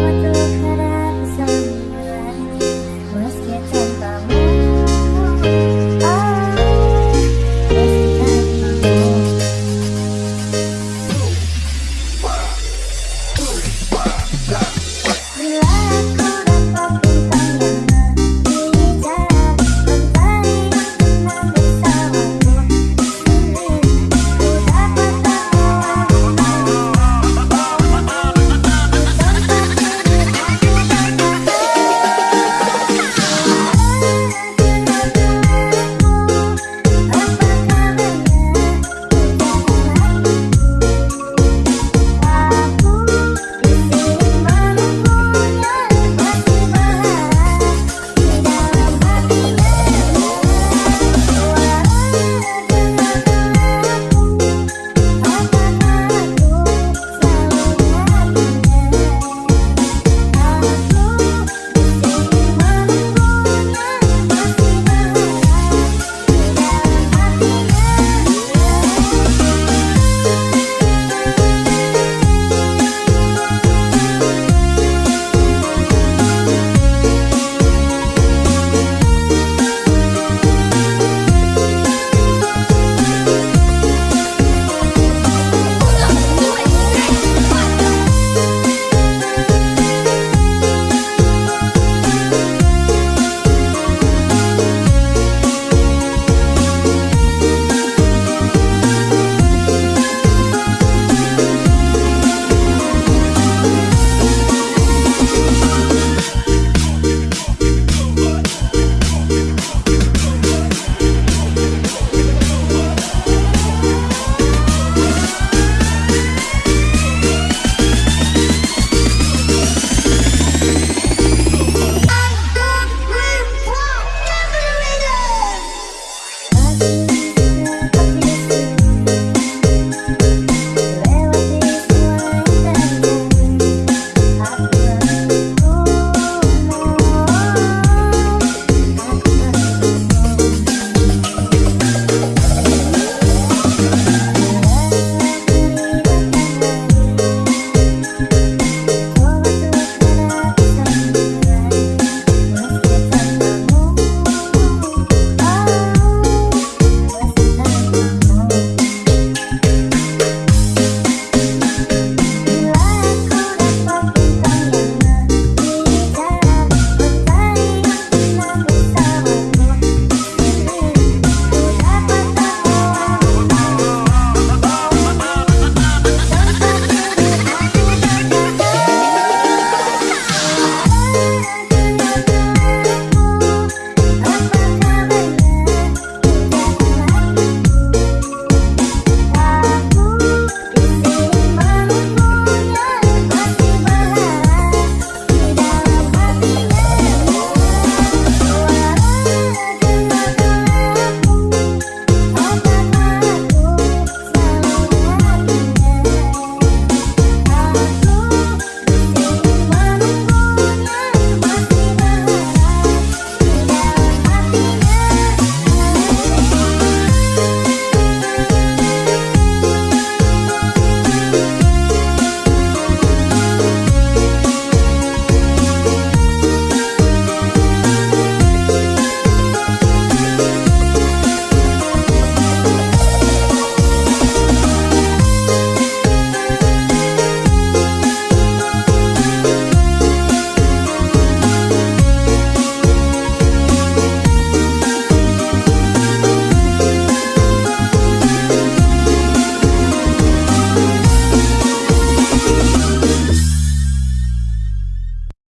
with